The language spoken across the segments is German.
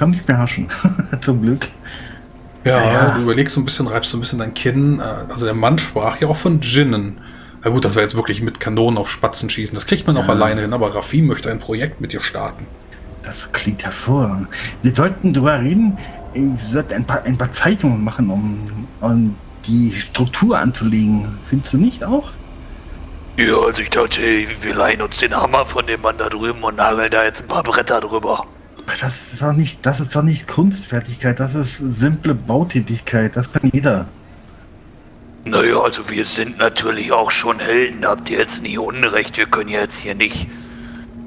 kann mich beherrschen. Zum Glück. Ja, ja, du überlegst so ein bisschen, reibst so ein bisschen dein Kinn. Äh, also der Mann sprach ja auch von Djinnen. Na gut, das wäre jetzt wirklich mit Kanonen auf Spatzen schießen. Das kriegt man auch alleine hin, aber Rafim möchte ein Projekt mit dir starten. Das klingt hervorragend. Wir sollten darüber reden, wir sollten ein paar, ein paar Zeichnungen machen, um, um die Struktur anzulegen. Findest du nicht auch? Ja, also ich dachte, wir leihen uns den Hammer von dem Mann da drüben und nageln da jetzt ein paar Bretter drüber. Das ist doch nicht, das ist doch nicht Kunstfertigkeit, das ist simple Bautätigkeit, das kann jeder. Naja, also wir sind natürlich auch schon Helden, habt ihr jetzt nicht Unrecht, wir können jetzt hier nicht,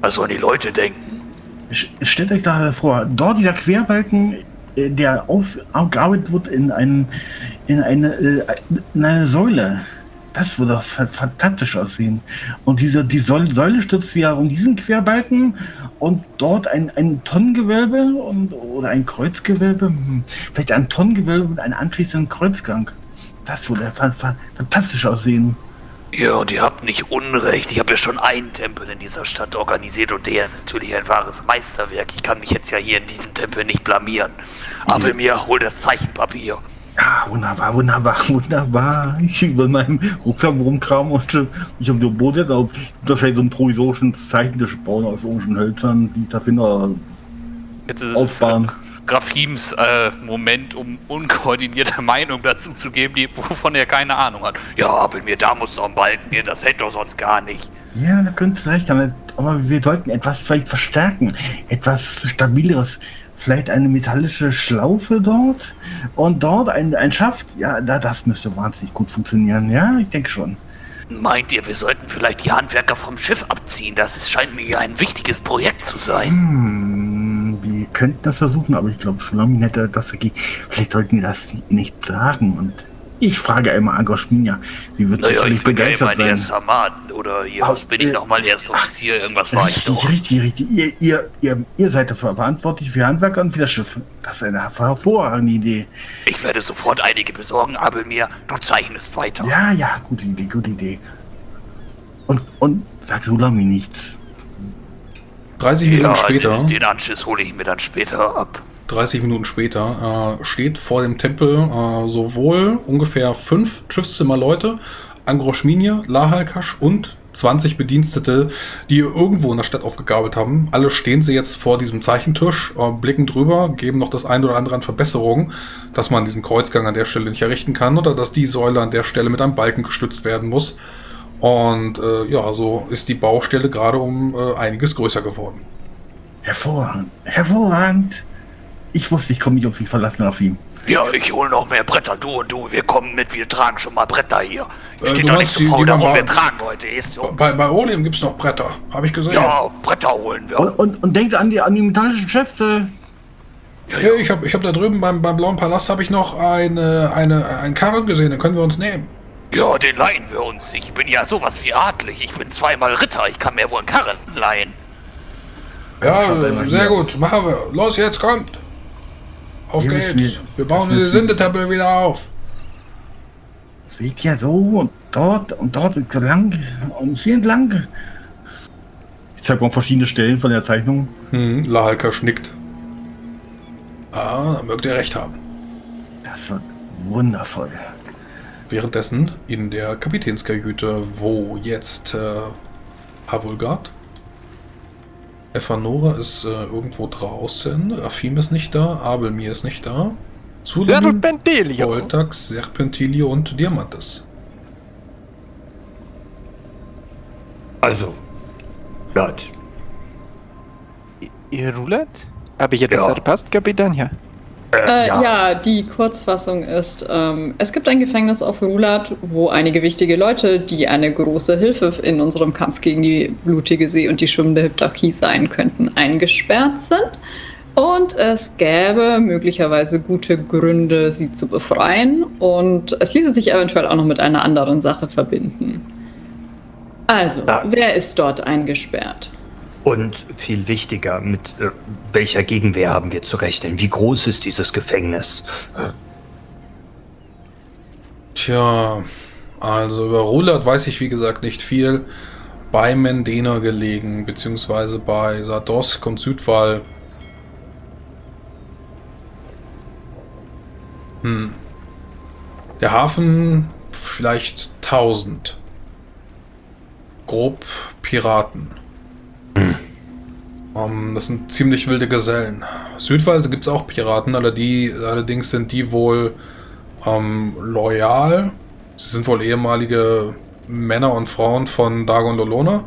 was sollen die Leute denken? Stellt euch da vor, dort dieser Querbalken, äh, der aufgearbeitet wird in, einen, in, eine, äh, in eine Säule. Das würde fantastisch aussehen. Und diese, die Säule stützt wieder um diesen Querbalken und dort ein, ein Tonnengewölbe und, oder ein Kreuzgewölbe. Hm, vielleicht ein Tonnengewölbe mit einem anschließenden Kreuzgang. Das würde fantastisch aussehen. Ja, und ihr habt nicht Unrecht. Ich habe ja schon einen Tempel in dieser Stadt organisiert und der ist natürlich ein wahres Meisterwerk. Ich kann mich jetzt ja hier in diesem Tempel nicht blamieren. Aber ja. mir hol das Zeichenpapier. Ja, wunderbar, wunderbar, wunderbar. Ich über meinem Rucksack rumkram und äh, ich auf dem Boot jetzt auf vielleicht so einen provisorischen Zeichentisch bauen aus orangen Hölzern, die da Finder Jetzt ist aufbauen. es Graphims äh, Moment, um unkoordinierte Meinung dazu zu geben, die, wovon er keine Ahnung hat. Ja, aber mir da muss noch ein Balken gehen, das hätte doch sonst gar nicht. Ja, da könntest du recht, aber, aber wir sollten etwas vielleicht verstärken, etwas stabileres vielleicht eine metallische Schlaufe dort und dort ein, ein Schaft. Ja, da, das müsste wahnsinnig gut funktionieren. Ja, ich denke schon. Meint ihr, wir sollten vielleicht die Handwerker vom Schiff abziehen? Das ist, scheint mir ja ein wichtiges Projekt zu sein. Hm, wir könnten das versuchen, aber ich glaube, Schlamin hätte das dagegen. Vielleicht sollten wir das nicht sagen und ich frage einmal Agoschminia. Sie wird naja, sicherlich begeistert ja sein. erster Mann oder hier, was bin ich äh, nochmal Erstoffizier? Irgendwas war richtig, ich doch. Richtig, richtig. Ihr, ihr, ihr, ihr seid dafür verantwortlich für Handwerker und für das Schiff. Das ist eine hervorragende Idee. Ich werde sofort einige besorgen, aber mir, du zeichnest weiter. Ja, ja, gute Idee, gute Idee. Und, und sag Sulami nichts. 30 Minuten ja, später. Den, den Anschiss hole ich mir dann später ab. 30 Minuten später, äh, steht vor dem Tempel äh, sowohl ungefähr fünf Schiffszimmerleute, Angroschminie, Lahalkasch und 20 Bedienstete, die irgendwo in der Stadt aufgegabelt haben. Alle stehen sie jetzt vor diesem Zeichentisch, äh, blicken drüber, geben noch das ein oder andere an Verbesserungen, dass man diesen Kreuzgang an der Stelle nicht errichten kann oder dass die Säule an der Stelle mit einem Balken gestützt werden muss. Und äh, ja, so ist die Baustelle gerade um äh, einiges größer geworden. Hervorragend, hervorragend. Ich wusste, ich komme nicht auf dich verlassen, auf ihn. Ja, ich hole noch mehr Bretter, du und du. Wir kommen mit, wir tragen schon mal Bretter hier. Ich äh, stehe doch nicht so faul darum, wir tragen heute. Ist bei, bei Olim gibt es noch Bretter, habe ich gesehen. Ja, Bretter holen wir. Und, und, und denkt an die, an die metallischen Schäfte. Ja, ja. ich habe ich hab da drüben beim, beim Blauen Palast habe ich noch eine, eine, einen Karren gesehen, den können wir uns nehmen. Ja, den leihen wir uns. Ich bin ja sowas wie adlig. Ich bin zweimal Ritter. Ich kann mir wohl einen Karren leihen. Ja, sehr gut. Machen wir. Los, jetzt kommt. Auf Hier geht's. Wir, wir bauen die Sindetempel wieder auf. Seht ja so und dort und dort und lang und hier entlang. Ich zeige mal verschiedene Stellen von der Zeichnung. Hm, Lahalka schnickt. Ah, da mögt ihr recht haben. Das wird wundervoll. Währenddessen in der Kapitänskajüte, wo jetzt äh, Havulgard Efanora ist äh, irgendwo draußen. Rafim ist nicht da. Abelmir ist nicht da. Zudem Voltax, Serpentilio und Diamantes. Also, Gott. Ihr Rulat? Habe ich etwas ja. verpasst, Kapitän? Ja. Äh, ja. ja. die Kurzfassung ist, ähm, es gibt ein Gefängnis auf Rulat, wo einige wichtige Leute, die eine große Hilfe in unserem Kampf gegen die blutige See und die schwimmende Hyptarchie sein könnten, eingesperrt sind. Und es gäbe möglicherweise gute Gründe, sie zu befreien. Und es ließe sich eventuell auch noch mit einer anderen Sache verbinden. Also, ja. wer ist dort eingesperrt? Und viel wichtiger, mit äh, welcher Gegenwehr haben wir zu rechnen? Wie groß ist dieses Gefängnis? Tja, also über Rulat weiß ich wie gesagt nicht viel. Bei Mendena gelegen, beziehungsweise bei Sardosk und Südwall. Hm. Der Hafen vielleicht 1000. Grob Piraten. Um, ähm, das sind ziemlich wilde Gesellen. Südwalse gibt es auch Piraten, allerdings sind die wohl ähm, loyal. Sie sind wohl ehemalige Männer und Frauen von Dagon Lolona.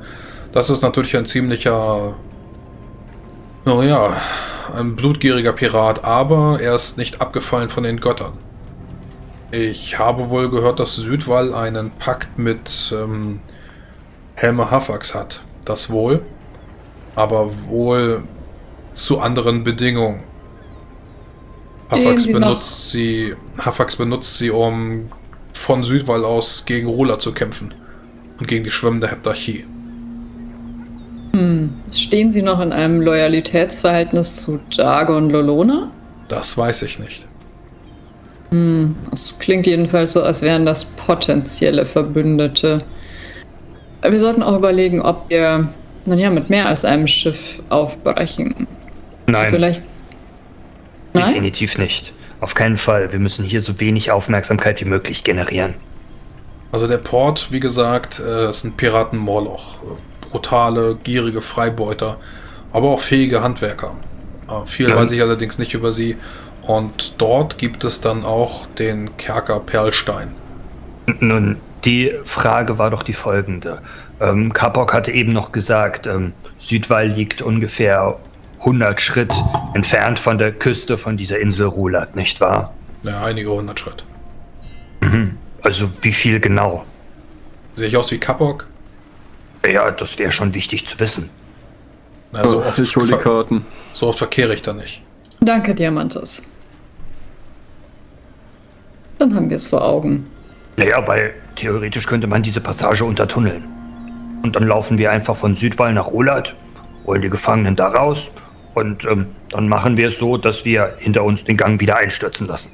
Das ist natürlich ein ziemlicher, naja, ein blutgieriger Pirat, aber er ist nicht abgefallen von den Göttern. Ich habe wohl gehört, dass Südwall einen Pakt mit ähm, Helme Hafax hat. Das wohl. Aber wohl zu anderen Bedingungen. Hafax benutzt sie, Hafax benutzt sie, um von Südwall aus gegen Rula zu kämpfen und gegen die schwimmende Heptarchie. Hm. Stehen Sie noch in einem Loyalitätsverhältnis zu Dagon Lolona? Das weiß ich nicht. Hm. Es klingt jedenfalls so, als wären das potenzielle Verbündete. Wir sollten auch überlegen, ob wir, naja, mit mehr als einem Schiff aufbrechen. Nein. Vielleicht Nein? Definitiv nicht. Auf keinen Fall. Wir müssen hier so wenig Aufmerksamkeit wie möglich generieren. Also der Port, wie gesagt, äh, ist ein Piraten-Moloch. Brutale, gierige Freibeuter, aber auch fähige Handwerker. Äh, viel ja. weiß ich allerdings nicht über sie. Und dort gibt es dann auch den Kerker Perlstein. Nun, die Frage war doch die folgende. Ähm, Kapok hatte eben noch gesagt, ähm, Südwall liegt ungefähr 100 Schritt entfernt von der Küste von dieser Insel Rulat, nicht wahr? Ja, einige hundert Schritt. Mhm. Also wie viel genau? Sehe ich aus wie Kapok? Ja, das wäre schon wichtig zu wissen. Na, so oh, oft ich hole die Karten. So oft verkehre ich da nicht. Danke, Diamantes. Dann haben wir es vor Augen. Naja, weil theoretisch könnte man diese Passage untertunneln. Und dann laufen wir einfach von Südwall nach Rulat, holen die Gefangenen da raus und ähm, dann machen wir es so, dass wir hinter uns den Gang wieder einstürzen lassen.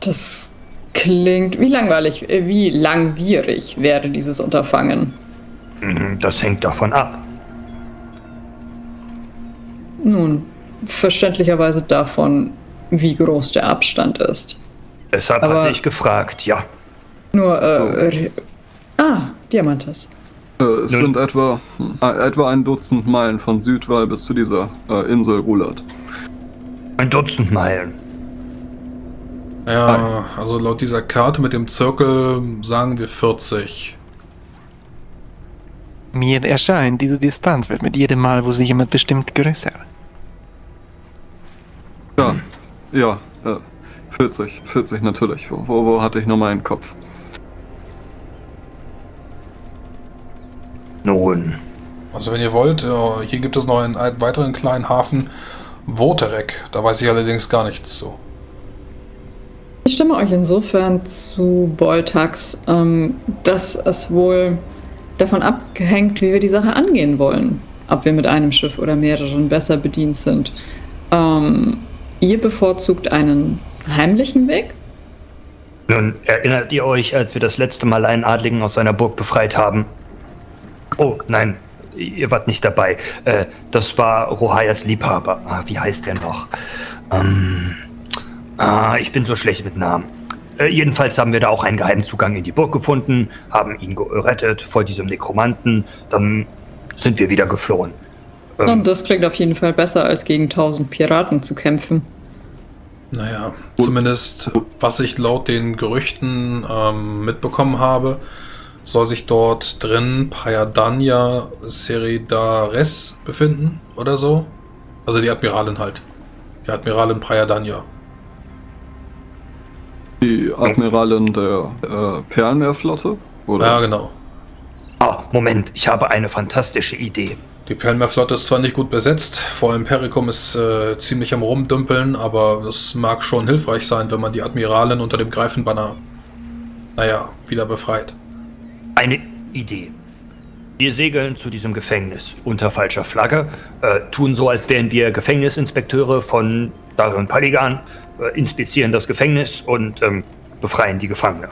Das klingt wie langweilig, äh, wie langwierig wäre dieses Unterfangen. Mhm, das hängt davon ab. Nun, verständlicherweise davon, wie groß der Abstand ist. Deshalb Aber hatte ich gefragt, ja. Nur, äh, oh. ah, Diamantes. Äh, es Nun. sind etwa, äh, etwa ein Dutzend Meilen von Südwall bis zu dieser äh, Insel Rulat. Ein Dutzend Meilen. Ja, also laut dieser Karte mit dem Zirkel sagen wir 40. Mir erscheint, diese Distanz wird mit jedem Mal, wo sich jemand bestimmt, größer. Ja, hm. ja, äh, 40, 40 natürlich. Wo, wo, wo hatte ich nur meinen Kopf? Nun. Also wenn ihr wollt, hier gibt es noch einen weiteren kleinen Hafen, Voterek. Da weiß ich allerdings gar nichts zu. Ich stimme euch insofern zu, Boltax, ähm, dass es wohl davon abhängt, wie wir die Sache angehen wollen. Ob wir mit einem Schiff oder mehreren besser bedient sind. Ähm, ihr bevorzugt einen heimlichen Weg? Nun, erinnert ihr euch, als wir das letzte Mal einen Adligen aus seiner Burg befreit haben? Oh, nein, ihr wart nicht dabei. Äh, das war Rohayas Liebhaber. Ah, wie heißt der noch? Ähm, ah, ich bin so schlecht mit Namen. Äh, jedenfalls haben wir da auch einen geheimen Zugang in die Burg gefunden, haben ihn gerettet vor diesem Nekromanten. Dann sind wir wieder geflohen. Ähm, Und das klingt auf jeden Fall besser, als gegen tausend Piraten zu kämpfen. Naja, zumindest was ich laut den Gerüchten ähm, mitbekommen habe, soll sich dort drin Payadania Seridares befinden oder so. Also die Admiralin halt. Die Admiralin Payadania. Die Admiralin der äh, Perlenmeerflotte? Oder? Ja, genau. Ah, Moment, ich habe eine fantastische Idee. Die Perlenmeerflotte ist zwar nicht gut besetzt, vor allem Perikum ist äh, ziemlich am Rumdümpeln, aber es mag schon hilfreich sein, wenn man die Admiralin unter dem Greifenbanner, naja, wieder befreit. Eine Idee. Wir segeln zu diesem Gefängnis unter falscher Flagge, äh, tun so, als wären wir Gefängnisinspekteure von Darren Paligan, äh, inspizieren das Gefängnis und ähm, befreien die Gefangene.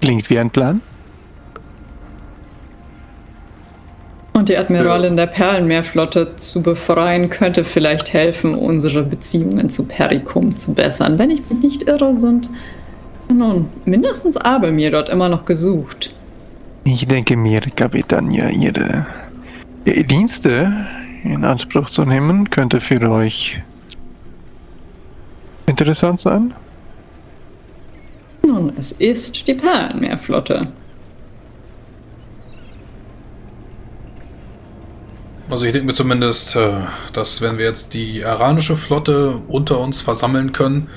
Klingt wie ein Plan. Und die Admiralin der Perlenmeerflotte zu befreien, könnte vielleicht helfen, unsere Beziehungen zu Perikum zu bessern. Wenn ich mich nicht irre, sind nun mindestens Abelmir dort immer noch gesucht. Ich denke mir, Kapitän, ja, ihre Dienste in Anspruch zu nehmen, könnte für euch interessant sein. Nun, es ist die Perlenmeerflotte. Also ich denke mir zumindest, äh, dass wenn wir jetzt die iranische Flotte unter uns versammeln können,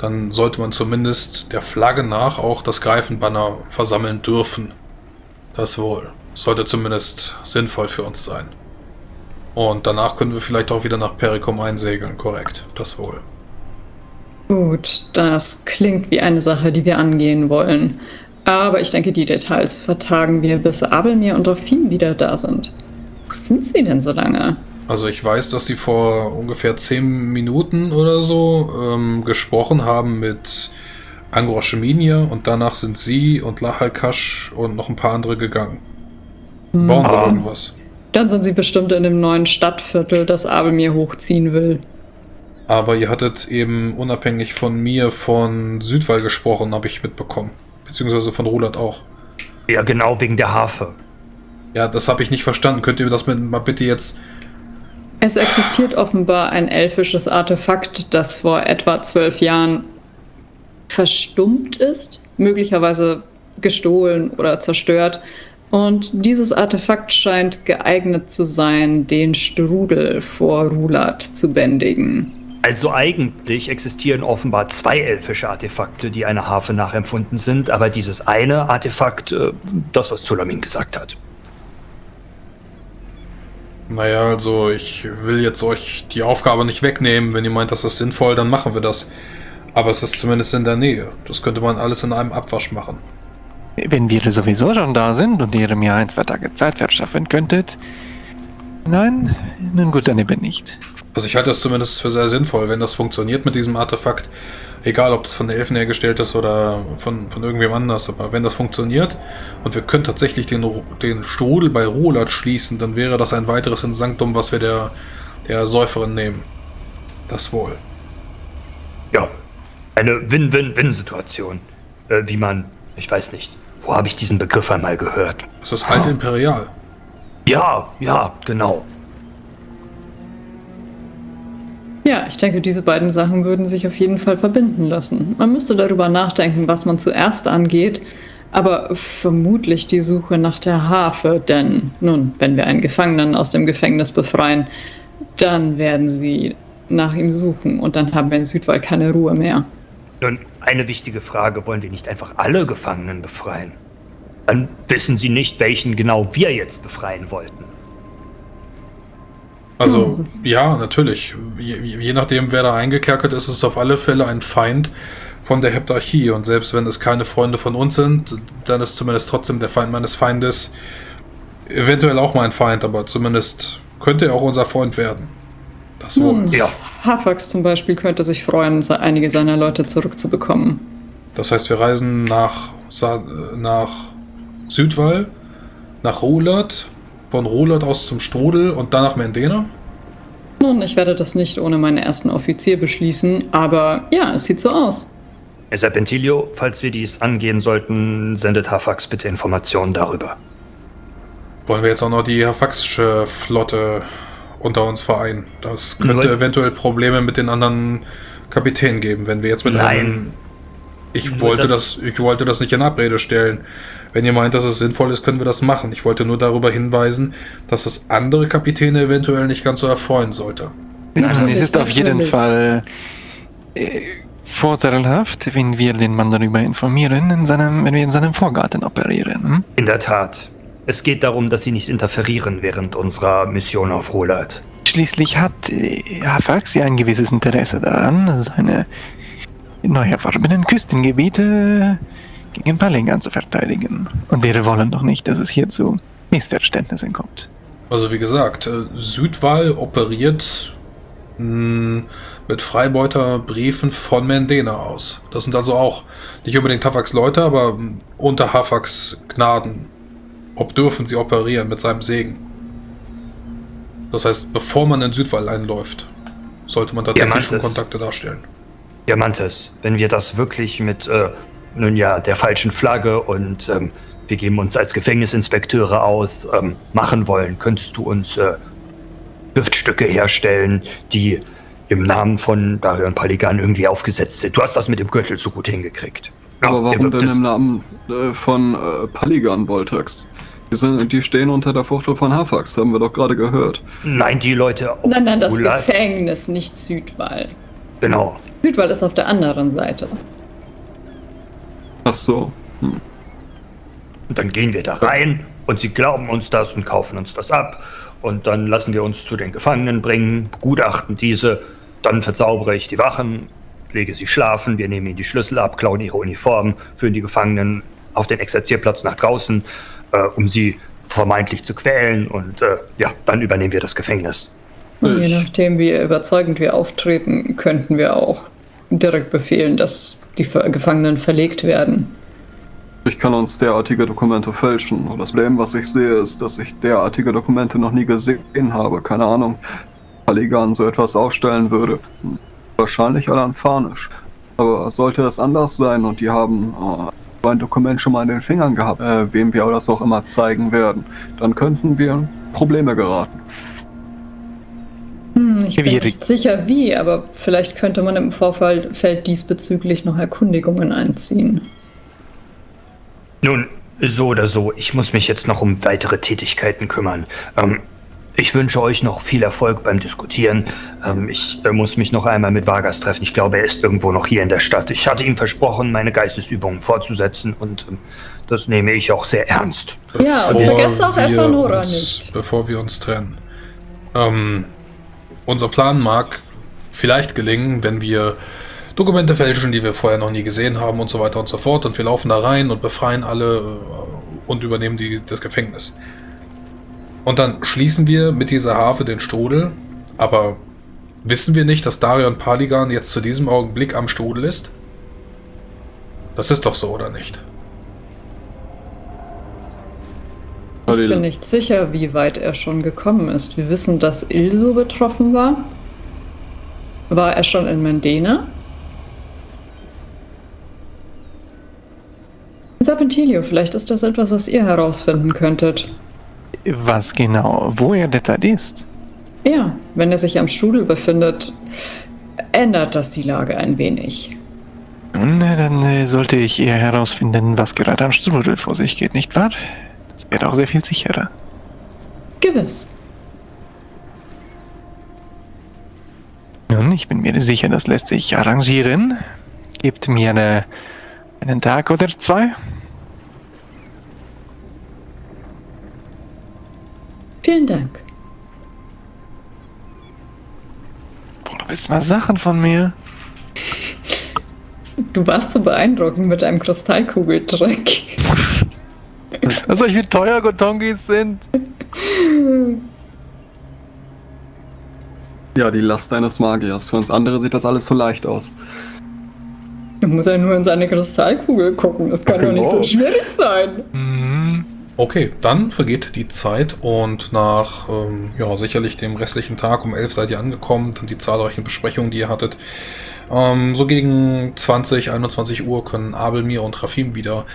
dann sollte man zumindest der Flagge nach auch das Greifenbanner versammeln dürfen. Das wohl. Sollte zumindest sinnvoll für uns sein. Und danach können wir vielleicht auch wieder nach Perikum einsegeln, korrekt. Das wohl. Gut, das klingt wie eine Sache, die wir angehen wollen. Aber ich denke, die Details vertagen wir, bis Abelmir und Rafim wieder da sind. Wo sind sie denn so lange? Also ich weiß, dass sie vor ungefähr zehn Minuten oder so ähm, gesprochen haben mit Angroscheminia und danach sind sie und Lahalkash und noch ein paar andere gegangen. Hm. Bauen wir irgendwas. Dann sind sie bestimmt in dem neuen Stadtviertel, das Abelmir hochziehen will. Aber ihr hattet eben unabhängig von mir von Südwall gesprochen, habe ich mitbekommen. Beziehungsweise von Roland auch. Ja, genau, wegen der Harfe. Ja, das habe ich nicht verstanden. Könnt ihr mir das mal bitte jetzt... Es existiert offenbar ein elfisches Artefakt, das vor etwa zwölf Jahren verstummt ist, möglicherweise gestohlen oder zerstört. Und dieses Artefakt scheint geeignet zu sein, den Strudel vor Rulat zu bändigen. Also eigentlich existieren offenbar zwei elfische Artefakte, die einer Harfe nachempfunden sind, aber dieses eine Artefakt, äh, das, was Zulamin gesagt hat. Naja, also ich will jetzt euch die Aufgabe nicht wegnehmen. Wenn ihr meint, das ist sinnvoll, dann machen wir das. Aber es ist zumindest in der Nähe. Das könnte man alles in einem Abwasch machen. Wenn wir sowieso schon da sind und ihr mir ein, zwei Tage Zeit verschaffen könntet. Nein? Nun gut, dann eben nicht. Also ich halte das zumindest für sehr sinnvoll, wenn das funktioniert mit diesem Artefakt. Egal, ob das von den Elfen hergestellt ist oder von, von irgendwem anders. Aber wenn das funktioniert und wir können tatsächlich den, den Strudel bei Rolat schließen, dann wäre das ein weiteres Insanktum, was wir der, der Säuferin nehmen. Das wohl. Ja, eine Win-Win-Win-Situation. Äh, wie man, ich weiß nicht, wo habe ich diesen Begriff einmal gehört? Es ist halt oh. imperial. Ja, ja, genau. Ja, ich denke, diese beiden Sachen würden sich auf jeden Fall verbinden lassen. Man müsste darüber nachdenken, was man zuerst angeht, aber vermutlich die Suche nach der Harfe, denn nun, wenn wir einen Gefangenen aus dem Gefängnis befreien, dann werden sie nach ihm suchen und dann haben wir in Südwall keine Ruhe mehr. Nun, eine wichtige Frage, wollen wir nicht einfach alle Gefangenen befreien? Dann wissen sie nicht, welchen genau wir jetzt befreien wollten. Also, hm. ja, natürlich. Je, je, nachdem, wer da eingekerkert ist, ist es auf alle Fälle ein Feind von der Heptarchie. Und selbst wenn es keine Freunde von uns sind, dann ist zumindest trotzdem der Feind meines Feindes eventuell auch mein Feind, aber zumindest könnte er auch unser Freund werden. Das wohl. Hm. Ja. Hafax zum Beispiel könnte sich freuen, einige seiner Leute zurückzubekommen. Das heißt, wir reisen nach, nach Südwall, nach Rulat, von Roland aus zum Strudel und dann nach Mendena? Nun, ich werde das nicht ohne meinen ersten Offizier beschließen, aber ja, es sieht so aus. Serpentilio, falls wir dies angehen sollten, sendet Hafax bitte Informationen darüber. Wollen wir jetzt auch noch die Hafaxische Flotte unter uns vereinen? Das könnte Nur eventuell Probleme mit den anderen Kapitänen geben, wenn wir jetzt mit Nein. einem... Ich wollte das, das, ich wollte das nicht in Abrede stellen. Wenn ihr meint, dass es sinnvoll ist, können wir das machen. Ich wollte nur darüber hinweisen, dass es andere Kapitäne eventuell nicht ganz so erfreuen sollte. Also, es ist auf jeden Fall äh, vorteilhaft, wenn wir den Mann darüber informieren, in seinem, wenn wir in seinem Vorgarten operieren. Hm? In der Tat. Es geht darum, dass sie nicht interferieren während unserer Mission auf Rolat. Schließlich hat äh, Hafax ja ein gewisses Interesse daran, seine neu erworbenen Küstengebiete gegen Palingan zu verteidigen. Und wir wollen doch nicht, dass es hier zu Missverständnissen kommt. Also wie gesagt, äh, Südwall operiert hm, mit Freibeuterbriefen von Mendena aus. Das sind also auch nicht unbedingt Hafax Leute, aber hm, unter Hafax Gnaden. Ob dürfen sie operieren mit seinem Segen. Das heißt, bevor man in Südwall einläuft, sollte man tatsächlich schon Kontakte darstellen. Diamantes, wenn wir das wirklich mit, äh, nun ja, der falschen Flagge und ähm, wir geben uns als Gefängnisinspekteure aus, ähm, machen wollen, könntest du uns äh, Düftstücke herstellen, die im Namen von Darion Paligan irgendwie aufgesetzt sind. Du hast das mit dem Gürtel so gut hingekriegt. Aber warum denn im Namen äh, von äh, Paligan, Boltax? Die, sind, die stehen unter der Fuchtel von Hafax, haben wir doch gerade gehört. Nein, die Leute. Nein, nein, das. Gefängnis, nicht Südwall. Genau. Südwall ist auf der anderen Seite. Ach so. Hm. Und dann gehen wir da rein und sie glauben uns das und kaufen uns das ab. Und dann lassen wir uns zu den Gefangenen bringen, begutachten diese, dann verzaubere ich die Wachen, lege sie schlafen, wir nehmen ihnen die Schlüssel ab, klauen ihre Uniformen, führen die Gefangenen auf den Exerzierplatz nach draußen, äh, um sie vermeintlich zu quälen und äh, ja, dann übernehmen wir das Gefängnis. Und je nachdem, wie überzeugend wir auftreten, könnten wir auch direkt befehlen, dass die Gefangenen verlegt werden. Ich kann uns derartige Dokumente fälschen. Das Problem, was ich sehe, ist, dass ich derartige Dokumente noch nie gesehen habe. Keine Ahnung, Paligan so etwas aufstellen würde. Wahrscheinlich alanfanisch. Aber sollte das anders sein und die haben äh, ein Dokument schon mal in den Fingern gehabt, äh, wem wir das auch immer zeigen werden, dann könnten wir in Probleme geraten. Hm, ich bin nicht sicher wie, aber vielleicht könnte man im Vorfeld diesbezüglich noch Erkundigungen einziehen. Nun, so oder so, ich muss mich jetzt noch um weitere Tätigkeiten kümmern. Ähm, ich wünsche euch noch viel Erfolg beim Diskutieren. Ähm, ich äh, muss mich noch einmal mit Vargas treffen. Ich glaube, er ist irgendwo noch hier in der Stadt. Ich hatte ihm versprochen, meine Geistesübungen fortzusetzen und ähm, das nehme ich auch sehr ernst. Ja, und vergesst auch Efanora nicht. Bevor wir uns trennen. Ähm, unser Plan mag vielleicht gelingen, wenn wir Dokumente fälschen, die wir vorher noch nie gesehen haben und so weiter und so fort. Und wir laufen da rein und befreien alle äh, und übernehmen die, das Gefängnis. Und dann schließen wir mit dieser Harfe den Strudel. Aber wissen wir nicht, dass Darion Paligan jetzt zu diesem Augenblick am Strudel ist? Das ist doch so, oder nicht? Ich bin nicht sicher, wie weit er schon gekommen ist. Wir wissen, dass Ilso betroffen war. War er schon in Mendena? Serpentilio, vielleicht ist das etwas, was ihr herausfinden könntet. Was genau, wo er derzeit ist? Ja, wenn er sich am Strudel befindet, ändert das die Lage ein wenig. Nun, dann äh, sollte ich eher herausfinden, was gerade am Strudel vor sich geht, nicht wahr? Das wäre auch sehr viel sicherer. Gewiss. Nun, ich bin mir sicher, das lässt sich arrangieren. Gebt mir eine einen Tag oder zwei? Vielen Dank. Boah, du willst mal Sachen von mir? Du warst so beeindruckend mit deinem Kristallkugeldreck. Also, wie teuer Gotongis sind. Ja, die Last eines Magiers. Für uns andere sieht das alles so leicht aus. Da muss er nur in seine Kristallkugel gucken. Das kann doch nicht so schwierig sein. Mhm. Okay, dann vergeht die Zeit und nach ähm, ja, sicherlich dem restlichen Tag um 11 seid ihr angekommen, dann die zahlreichen Besprechungen, die ihr hattet. Ähm, so gegen 20, 21 Uhr können Abel, Mir und Rafim wieder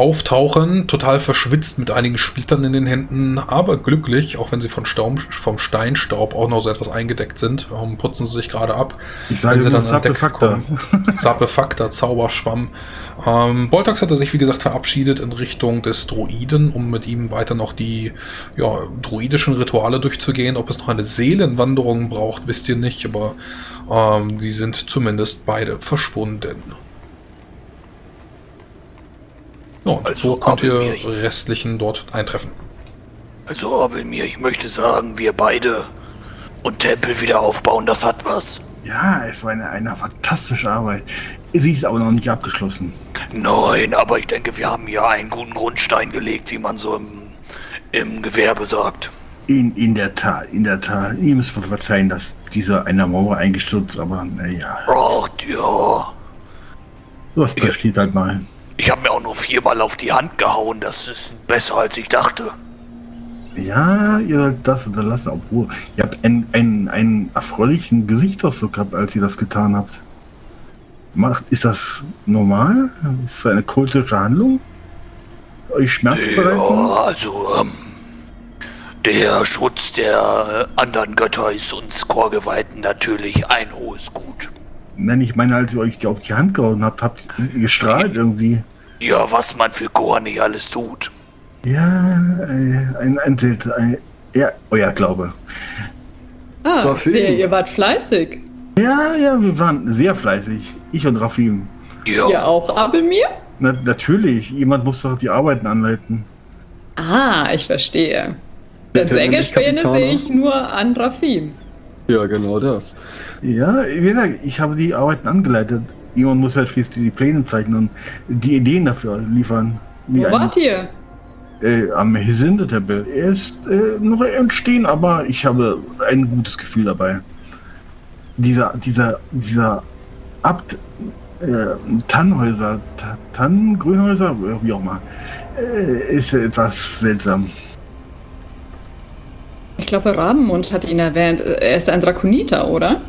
auftauchen, total verschwitzt mit einigen Splittern in den Händen, aber glücklich, auch wenn sie von Staum, vom Steinstaub auch noch so etwas eingedeckt sind, ähm, putzen sie sich gerade ab. Ich sage wenn sie dann an Deck kommen. Sapefakta, Zauberschwamm. Ähm, Boltax hat er sich, wie gesagt, verabschiedet in Richtung des Druiden, um mit ihm weiter noch die ja, druidischen Rituale durchzugehen. Ob es noch eine Seelenwanderung braucht, wisst ihr nicht, aber ähm, die sind zumindest beide verschwunden. Ja, also so könnt ihr mir, restlichen dort eintreffen. Also mir, ich möchte sagen, wir beide und Tempel wieder aufbauen, das hat was. Ja, es war eine, eine fantastische Arbeit. Sie ist aber noch nicht abgeschlossen. Nein, aber ich denke, wir haben hier einen guten Grundstein gelegt, wie man so im, im Gewerbe sagt. In, in der Tat, in der Tat. Ihr müsst mir verzeihen, dass dieser einer Mauer eingestürzt, aber naja. Ach, ja. Was passiert halt mal. Ich habe mir auch nur viermal auf die Hand gehauen. Das ist besser, als ich dachte. Ja, ihr sollt das unterlassen, obwohl ihr habt einen, einen, einen erfreulichen Gesichtsausdruck gehabt, als ihr das getan habt. Macht, ist das normal? Ist das eine kultische Handlung? Euch Schmerz bereiten? Ja, also, ähm, der Schutz der äh, anderen Götter ist uns Chorgeweihten natürlich ein hohes Gut. Nein, ich meine, als ihr euch auf die Hand gehauen habt, habt ihr gestrahlt irgendwie. Ja, was man für Chor nicht alles tut. Ja, äh, ein, ein, ein ja, euer Glaube. Ah, Rafim. sehe, ihr wart fleißig. Ja, ja, wir waren sehr fleißig. Ich und Rafim. Ja, Ihr auch, Abelmir? Na, natürlich, jemand muss doch die Arbeiten anleiten. Ah, ich verstehe. Nämlich Sägespäne sehe ich nur an Rafim. Ja, genau das. Ja, wie gesagt, ich habe die Arbeiten angeleitet. Jemand muss halt schließlich die Pläne zeichnen und die Ideen dafür liefern. Wie Wo wart ihr? Äh, am Hesinde-Tempel. Er ist äh, noch entstehen, aber ich habe ein gutes Gefühl dabei. Dieser, dieser, dieser Abt, äh, Tannhäuser, Ta- Tannen, Grünhäuser, wie auch immer, äh, ist etwas seltsam. Ich glaube, Rabenmund hat ihn erwähnt. Er ist ein Drakoniter, oder?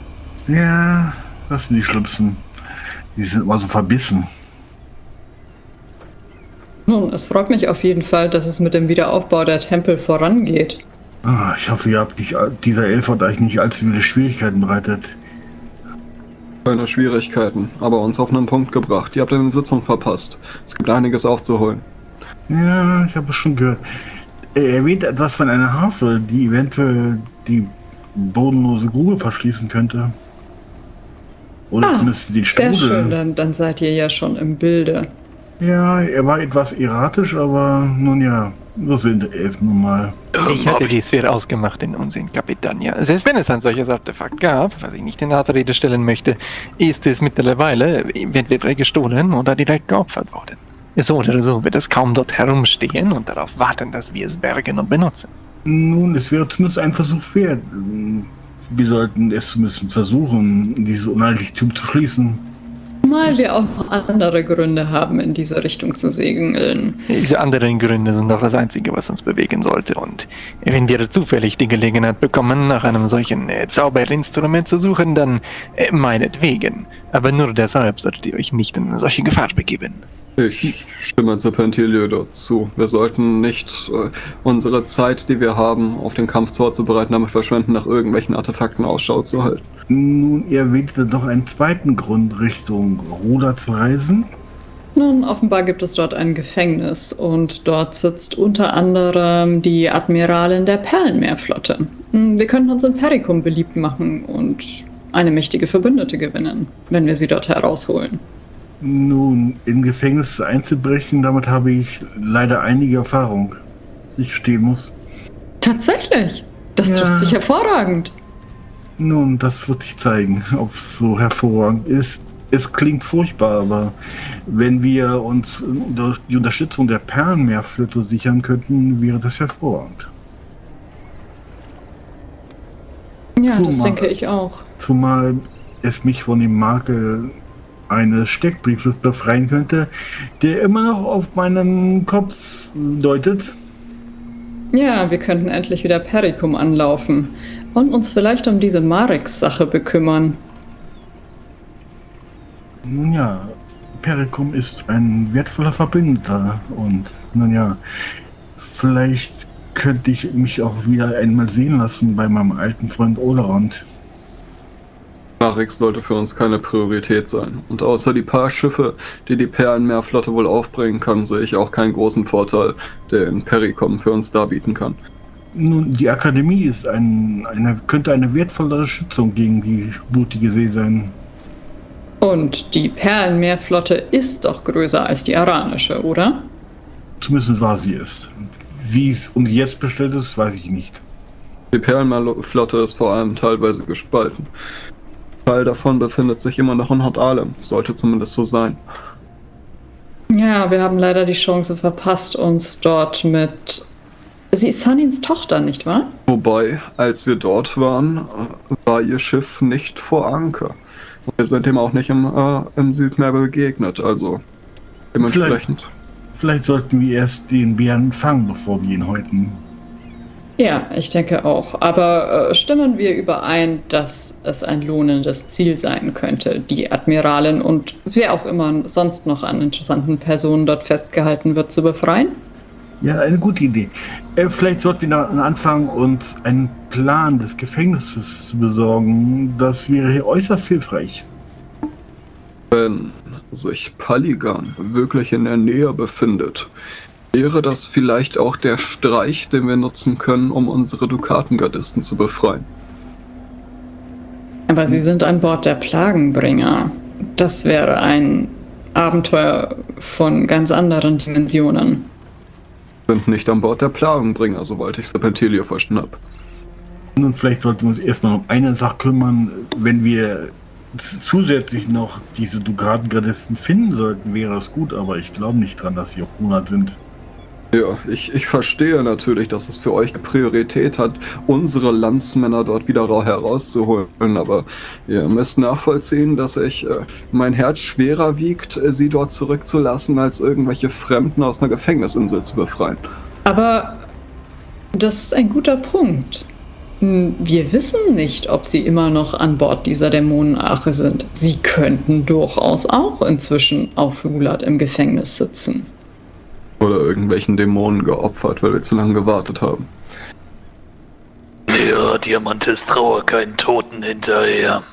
Ja, das sind die Schlimmsten. Die sind immer so verbissen. Nun, es freut mich auf jeden Fall, dass es mit dem Wiederaufbau der Tempel vorangeht. Ah, ich hoffe, ihr habt nicht, dieser Elf hat euch nicht allzu viele Schwierigkeiten bereitet. Keine Schwierigkeiten, aber uns auf einen Punkt gebracht. Ihr habt eine Sitzung verpasst. Es gibt einiges aufzuholen. Ja, ich habe es schon gehört. Er erwähnt etwas von einer Harfe, die eventuell die bodenlose Grube verschließen könnte. Oder Ah, zumindest den Sehr Strudel. schön, dann, dann seid ihr ja schon im Bilde. Ja, er war etwas erratisch, aber nun ja, so sind Elfen nun mal. Ich hatte dies für ausgemachten Unsinn, Kapitania. Selbst wenn es ein solches Artefakt gab, was ich nicht in Abrede stellen möchte, ist es mittlerweile entweder gestohlen oder direkt geopfert worden. So oder so wird es kaum dort herumstehen und darauf warten, dass wir es bergen und benutzen. Nun, es wäre zumindest ein Versuch wert. Wir sollten es zumindest versuchen, dieses Unheiligtum zu schließen. Mal wir auch noch andere Gründe haben, in diese Richtung zu segeln. Diese anderen Gründe sind doch das Einzige, was uns bewegen sollte. Und wenn wir zufällig die Gelegenheit bekommen, nach einem solchen äh, Zauberinstrument zu suchen, dann äh, meinetwegen. Aber nur deshalb solltet ihr euch nicht in eine solche Gefahr begeben. Ich stimme Serpentilio dazu. Wir sollten nicht äh, unsere Zeit, die wir haben, auf den Kampf vorzubereiten, damit verschwenden, nach irgendwelchen Artefakten Ausschau zu halten. Nun, ihr erwähnte doch einen zweiten Grund, Richtung Ruder zu reisen. Nun, offenbar gibt es dort ein Gefängnis und dort sitzt unter anderem die Admiralin der Perlenmeerflotte. Hm, Wir könnten uns in Perikum beliebt machen und eine mächtige Verbündete gewinnen, wenn wir sie dort herausholen. Nun, in Gefängnisse einzubrechen, damit habe ich leider einige Erfahrung. Ich stehen muss. Tatsächlich. Das Ja. trifft sich hervorragend. Nun, das wird sich zeigen, ob es so hervorragend ist. Es klingt furchtbar, aber wenn wir uns durch die Unterstützung der Perlenmeerflotte sichern könnten, wäre das hervorragend. Ja, das Zumal- denke ich auch. Zumal es mich von dem Makel eines Steckbriefes befreien könnte, der immer noch auf meinen Kopf deutet. Ja, wir könnten endlich wieder Perikum anlaufen und uns vielleicht um diese Marix-Sache bekümmern. Nun ja, Perikum ist ein wertvoller Verbündeter und nun ja, vielleicht könnte ich mich auch wieder einmal sehen lassen bei meinem alten Freund Olerond. Marix sollte für uns keine Priorität sein. Und außer die paar Schiffe, die die Perlenmeerflotte wohl aufbringen kann, sehe ich auch keinen großen Vorteil, den Pericom für uns darbieten kann. Nun, die Akademie ist ein, eine, könnte eine wertvolle Schützung gegen die blutige See sein. Und die Perlenmeerflotte ist doch größer als die aranische, oder? Zumindest war sie es. Wie es um sie jetzt bestellt ist, weiß ich nicht. Die Perlenmeerflotte ist vor allem teilweise gespalten. Teil davon befindet sich immer noch in Hot Alem. Sollte zumindest so sein. Ja, wir haben leider die Chance verpasst, uns dort mit. Sie ist Sunins Tochter, nicht wahr? Wobei, als wir dort waren, war ihr Schiff nicht vor Anker. Und wir sind ihm auch nicht im, äh, im Südmeer begegnet, also dementsprechend. Vielleicht sollten wir erst den Bären fangen, bevor wir ihn häuten. Ja, ich denke auch. Aber äh, stimmen wir überein, dass es ein lohnendes Ziel sein könnte, die Admiralin und wer auch immer sonst noch an interessanten Personen dort festgehalten wird, zu befreien? Ja, eine gute Idee. Äh, vielleicht sollten wir dann anfangen, uns einen Plan des Gefängnisses zu besorgen. Das wäre äußerst hilfreich. Wenn sich Paligan wirklich in der Nähe befindet, wäre das vielleicht auch der Streich, den wir nutzen können, um unsere Dukatengardisten zu befreien. Aber sie sind an Bord der Plagenbringer. Das wäre ein Abenteuer von ganz anderen Dimensionen. Sind nicht an Bord der Plagenbringer, soweit ich Serpentilio verstanden habe. Und vielleicht sollten wir uns erstmal um eine Sache kümmern. Wenn wir zusätzlich noch diese Dukatengardisten finden sollten, wäre das gut, aber ich glaube nicht dran, dass sie auf 100 sind. Ja, ich, ich verstehe natürlich, dass es für euch Priorität hat, unsere Landsmänner dort wieder herauszuholen, aber ihr müsst nachvollziehen, dass ich äh, mein Herz schwerer wiegt, äh, sie dort zurückzulassen, als irgendwelche Fremden aus einer Gefängnisinsel zu befreien. Aber das ist ein guter Punkt. Hm, wir wissen nicht, ob sie immer noch an Bord dieser Dämonenache sind. Sie könnten durchaus auch inzwischen auf Hulat im Gefängnis sitzen. Oder irgendwelchen Dämonen geopfert, weil wir zu lange gewartet haben. Ja, Diamantes Trauer keinen Toten hinterher.